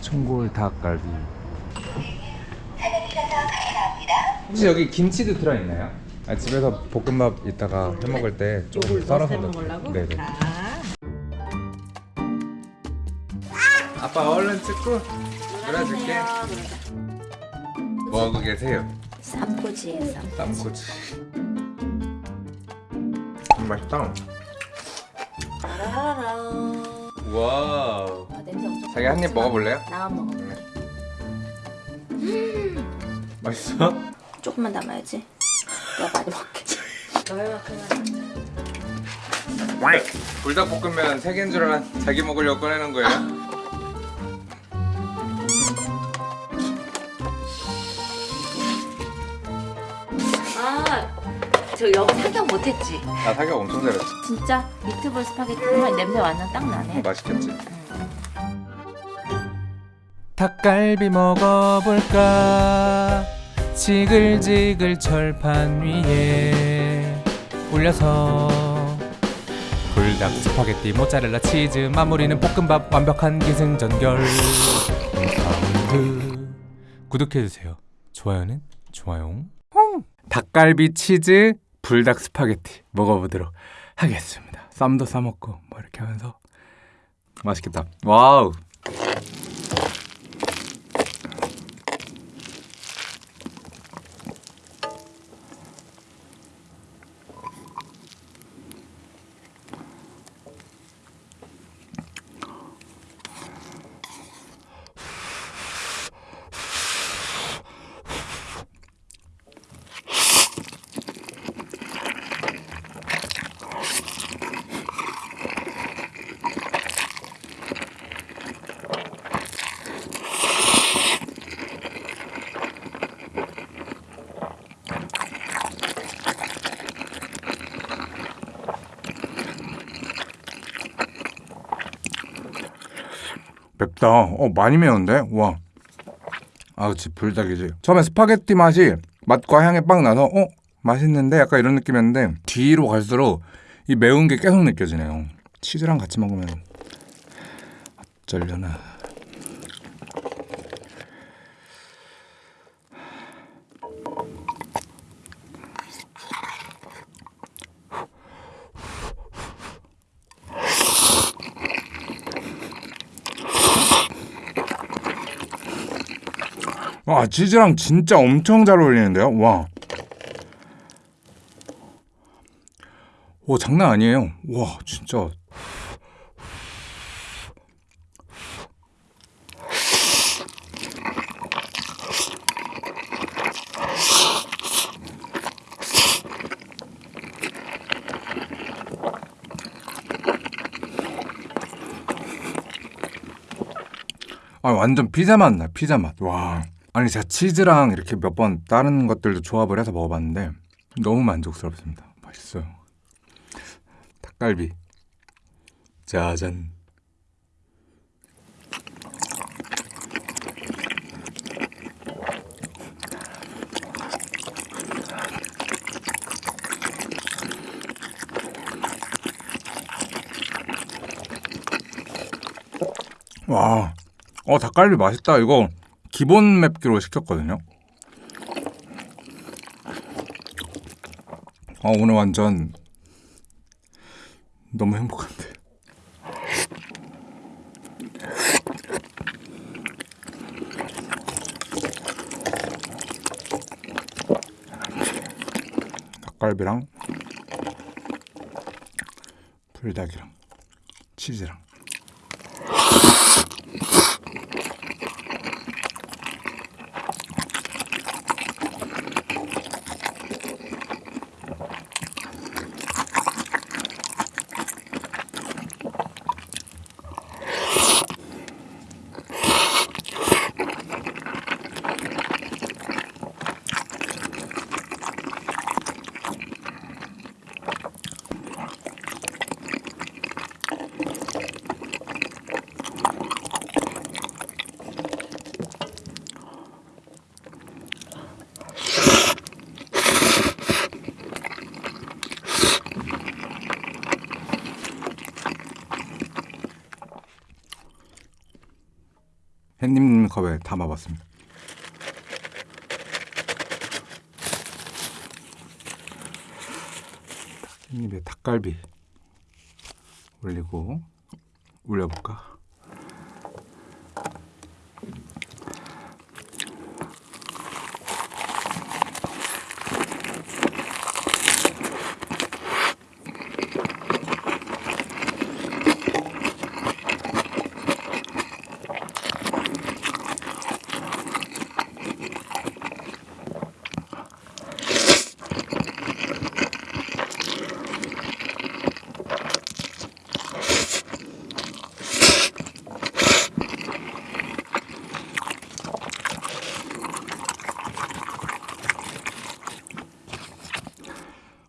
청골 닭갈비. 혹시 여기 김치도 들어있나요? 아, 집에서 볶음밥 이따가 해 먹을 때 조금 썰어서 넣- 먹으려고? 네네. 자, 아빠 얼른 찍고 놀아줄게. 뭐 하고 계세요? 쌈꼬지에 쌈. 땀꼬치. 맛있다. 따라라라. 와. 아, 냄새 엄청. 자기 한 입 먹어볼래요? 나만 먹어. 맛있어? 조금만 담아야지. 내가 많이 먹게. 너희만큼은. 불닭볶음면 세 개인 줄 알아 자기 먹으려고 꺼내는 거예요? 아, 저 여기 사격 못했지. 나 사격 엄청 잘했어. 진짜 미트볼 스파게티 정말 냄새 완전 딱 나네. 맛있겠지? 닭갈비 먹어볼까? 지글지글 철판 위에 올려서 불닭 스파게티 모짜렐라 치즈 마무리는 볶음밥 완벽한 기승전결. 구독해주세요. 좋아요는 좋아요. 닭갈비 치즈 불닭 스파게티 먹어보도록 하겠습니다. 쌈도 싸먹고 뭐 이렇게 하면서. 맛있겠다. 와우 맵다. 어 많이 매운데? 와. 아, 그치 불닭이지. 처음에 스파게티 맛이 맛과 향이 빡 나서 어 맛있는데 약간 이런 느낌이었는데 뒤로 갈수록 이 매운 게 계속 느껴지네요. 치즈랑 같이 먹으면 어쩌려나. 와 치즈랑 진짜 엄청 잘 어울리는데요. 와. 오 장난 아니에요. 와 진짜. 아 완전 피자 맛 나. 피자 맛. 와. 아니 제가 치즈랑 이렇게 몇 번 다른 것들도 조합을 해서 먹어봤는데 너무 만족스럽습니다. 맛있어요. 닭갈비. 짜잔. 와, 어 닭갈비 맛있다. 이거 기본 맵기로 시켰거든요. 어 오늘 완전 너무 행복한데. 닭갈비랑 불닭이랑 치즈랑 햇님 컵에 담아봤습니다. 햇님의 닭갈비 올리고 올려볼까?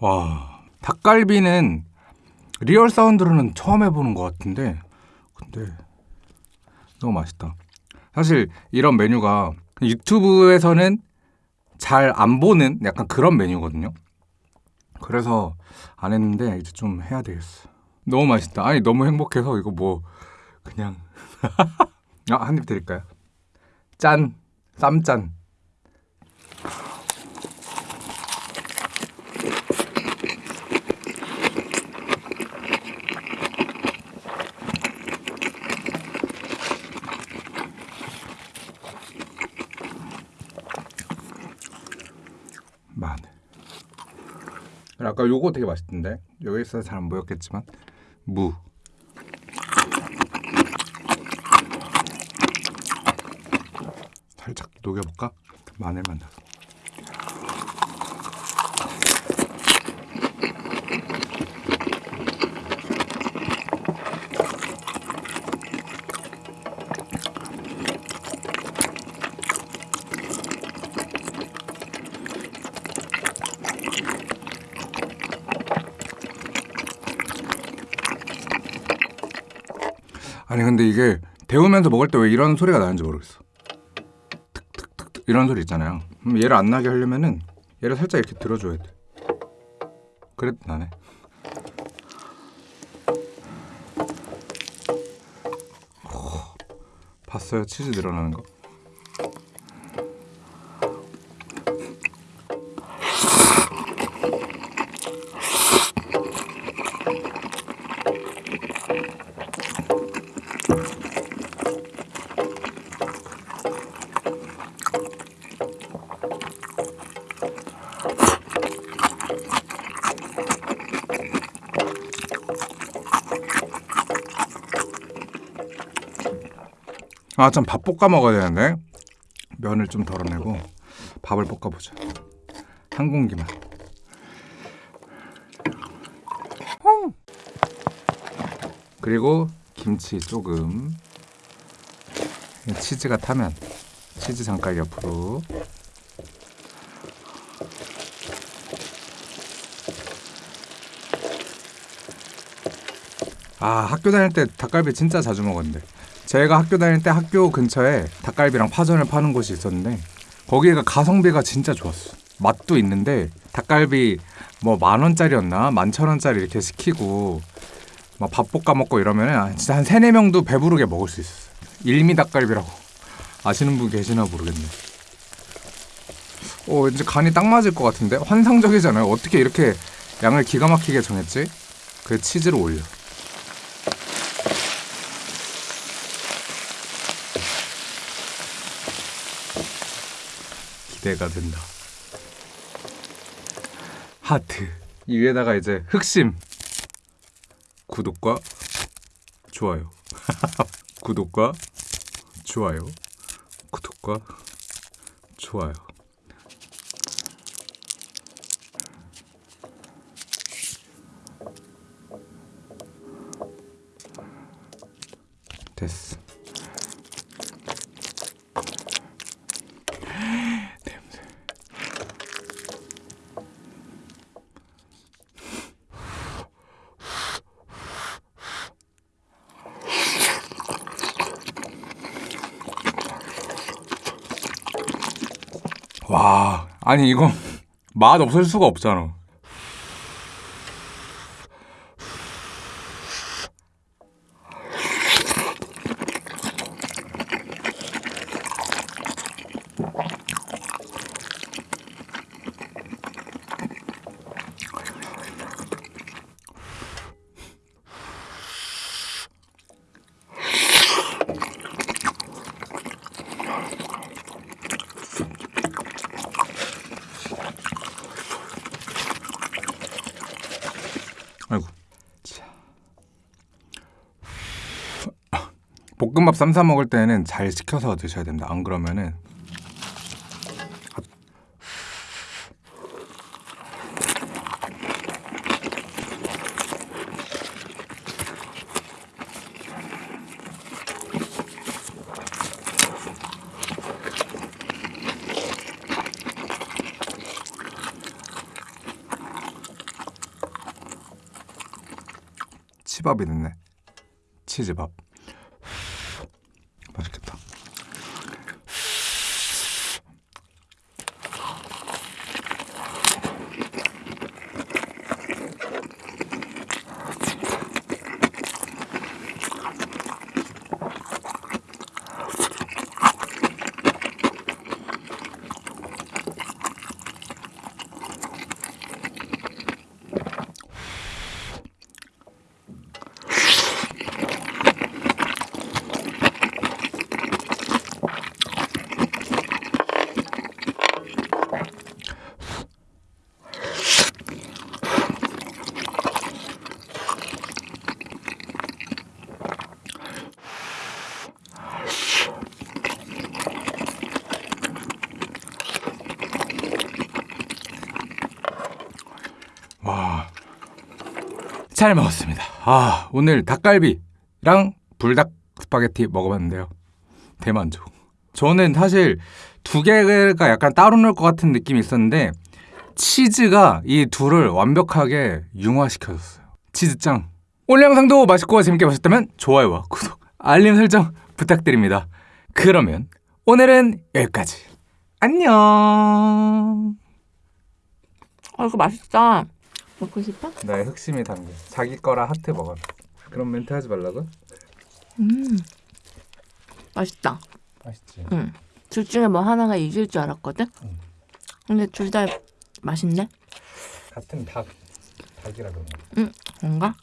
와 닭갈비는 real sound로는 처음 해보는 것 같은데 근데 너무 맛있다. 사실 이런 메뉴가 유튜브에서는 잘 안 보는 약간 그런 메뉴거든요. 그래서 안 했는데 이제 좀 해야 되겠어. 너무 맛있다. 아니 너무 행복해서 이거 뭐 그냥 아, 한 입 드릴까요? 짠 쌈짠. 마늘. 아까 요거 되게 맛있던데 여기서 잘 안 보였겠지만 무. 살짝 녹여볼까? 마늘만 넣어 아니 근데 이게 데우면서 먹을 때 왜 이런 소리가 나는지 모르겠어. 툭툭툭툭 이런 소리 있잖아요. 얘를 안 나게 하려면은 얘를 살짝 이렇게 들어줘야 돼. 그래도 나네. 오, 봤어요 치즈 늘어나는 거? 아, 참 밥 볶아 먹어야 되는데 면을 좀 덜어내고 밥을 볶아보자. 한 공기만. 그리고 김치 조금. 치즈가 타면 치즈 장깔 옆으로. 아 학교 다닐 때 닭갈비 진짜 자주 먹었는데 제가 학교 다닐 때 학교 근처에 닭갈비랑 파전을 파는 곳이 있었는데 거기가 가성비가 진짜 좋았어. 맛도 있는데 닭갈비 뭐 만 원짜리였나 만천 원짜리 이렇게 시키고 막 밥 볶아 먹고 이러면은 진짜 한 세네 명도 배부르게 먹을 수 있었어. 일미 닭갈비라고 아시는 분 계시나 모르겠네. 어 왠지 간이 딱 맞을 것 같은데 환상적이잖아요. 어떻게 이렇게 양을 기가 막히게 정했지? 그 치즈를 올려. 기대가 된다. 하트. 이 위에다가 이제 흑심. 구독과 좋아요. 구독과 좋아요. 구독과 좋아요. 됐어. 와, 아니 이거 맛 없을 수가 없잖아. 볶음밥 쌈싸 먹을 때는 잘 식혀서 드셔야 됩니다. 안 그러면은 치밥이 됐네. 치즈밥. 잘 먹었습니다. 아, 오늘 닭갈비랑 불닭 스파게티 먹어봤는데요. 대만족. 저는 사실 두 개가 약간 따로 놀 것 같은 느낌이 있었는데 치즈가 이 둘을 완벽하게 융화시켜줬어요. 치즈짱. 오늘 영상도 맛있고 재밌게 보셨다면 좋아요와 구독, 알림 설정 부탁드립니다. 그러면 오늘은 여기까지. 안녕. 아 이거 맛있다. 먹고 싶어? 나의 흑심이 담긴 자기 거라 하트 먹어라. 그런 멘트 하지 말라고? 음. 맛있다. 맛있지. 응. 둘 중에 뭐 하나가 이길 줄 알았거든. 응. 근데 둘 다 맛있네. 같은 닭 닭이라 그런 거. 뭔가?